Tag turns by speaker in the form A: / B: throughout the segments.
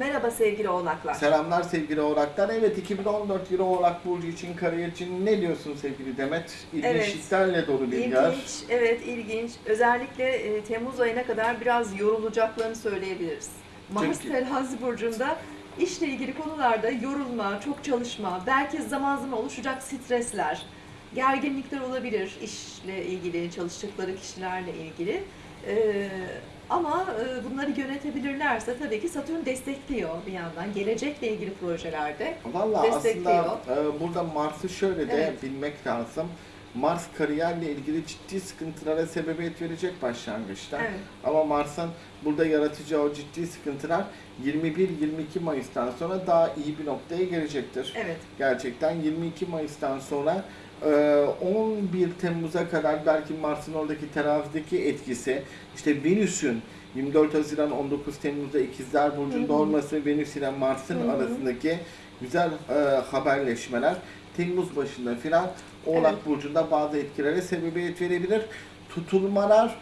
A: Merhaba sevgili oğlaklar.
B: Selamlar sevgili oğlaklar. Evet 2014 yılı oğlak burcu için kariyer için ne diyorsun sevgili Demet? İlginçliklerle dolu bir yer.
A: İlginç, evet ilginç. Özellikle e, Temmuz ayına kadar biraz yorulacaklarını söyleyebiliriz. Mars
B: Çünkü-
A: terazi burcunda işle ilgili konularda yorulma, çok çalışma, belki zaman zaman oluşacak stresler, gerginlikler olabilir işle ilgili, çalıştıkları kişilerle ilgili. Ee, ama e, bunları yönetebilirlerse tabii ki Satürn destekliyor bir yandan. Gelecekle ilgili projelerde.
B: Valla
A: Destekliyor.
B: aslında e, burada Mars'ı şöyle de
A: Evet.
B: bilmek lazım. Mars kariyerle ilgili ciddi sıkıntılara sebebiyet verecek başlangıçta.
A: Evet.
B: Ama Mars'ın burada yaratacağı o ciddi sıkıntılar 21-22 Mayıs'tan sonra daha iyi bir noktaya gelecektir.
A: Evet.
B: Gerçekten 22 Mayıs'tan sonra e, 11 Temmuz'a kadar belki Mars'ın oradaki terazideki etkisi, işte Venüs'ün 24 Haziran 19 Temmuz'da İkizler Burcu'nda olması Venüs ile Mars'ın arasındaki güzel e, haberleşmeler Temmuz başında filan Oğlak
A: Evet.
B: Burcu'nda bazı etkilere sebebiyet verebilir. Tutulmalar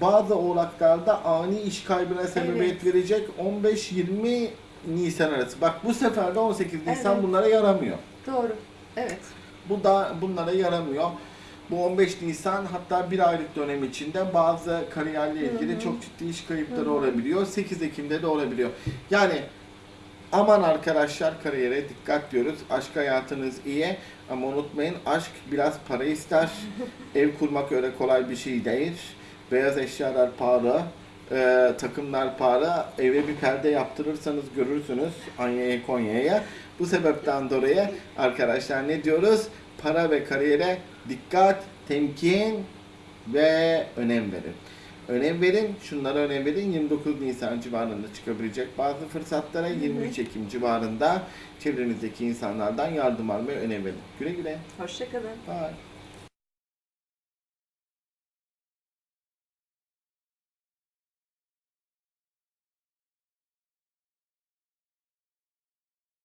B: bazı oğlaklarda ani iş kaybına sebebiyet verecek 15-20 Nisan arası. Bak bu sefer de 18 Nisan
A: Evet.
B: bunlara yaramıyor.
A: Doğru. Evet.
B: Bu da bunlara yaramıyor. Bu 15 Nisan hatta bir aylık dönem içinde bazı kariyerle ilgili
A: Hı hı.
B: çok ciddi iş kayıpları
A: Hı hı.
B: olabiliyor. 8 Ekim'de de olabiliyor. Yani aman arkadaşlar kariyere dikkat diyoruz. Aşk hayatınız iyi ama unutmayın aşk biraz para ister. Ev kurmak öyle kolay bir şey değil. Beyaz eşyalar pahalı. e, takımlar pahalı. Eve bir perde yaptırırsanız görürsünüz Anya'ya Konya'ya. Bu sebepten dolayı arkadaşlar ne diyoruz? Para ve kariyere dikkat, temkin ve önem verin. Önem verin, şunlara önem verin. 29 Nisan civarında çıkabilecek bazı fırsatlara 23 Ekim civarında çevrenizdeki insanlardan yardım almaya önem verin. Güle güle.
A: Hoşçakalın.
B: Bye.